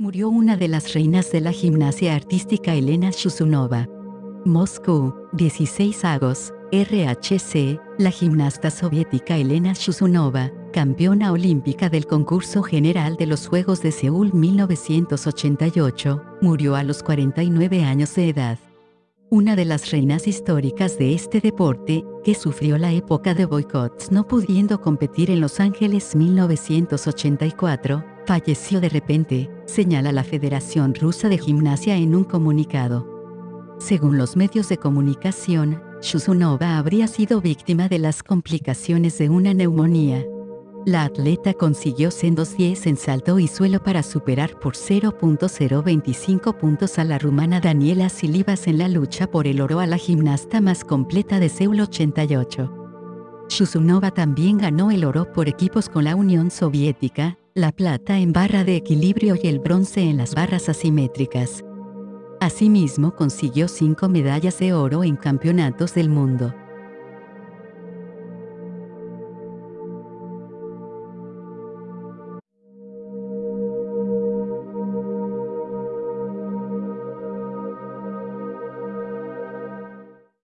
Murió una de las reinas de la gimnasia artística Elena Shusunova. Moscú, 16 agosto, RHC, la gimnasta soviética Elena Shusunova, campeona olímpica del concurso general de los Juegos de Seúl 1988, murió a los 49 años de edad. Una de las reinas históricas de este deporte, que sufrió la época de boicots no pudiendo competir en Los Ángeles 1984, falleció de repente, señala la Federación Rusa de Gimnasia en un comunicado. Según los medios de comunicación, Shusunova habría sido víctima de las complicaciones de una neumonía. La atleta consiguió sendos 10 en salto y suelo para superar por 0.025 puntos a la rumana Daniela Silivas en la lucha por el oro a la gimnasta más completa de Seúl 88. Shusunova también ganó el oro por equipos con la Unión Soviética, la plata en barra de equilibrio y el bronce en las barras asimétricas. Asimismo consiguió cinco medallas de oro en campeonatos del mundo.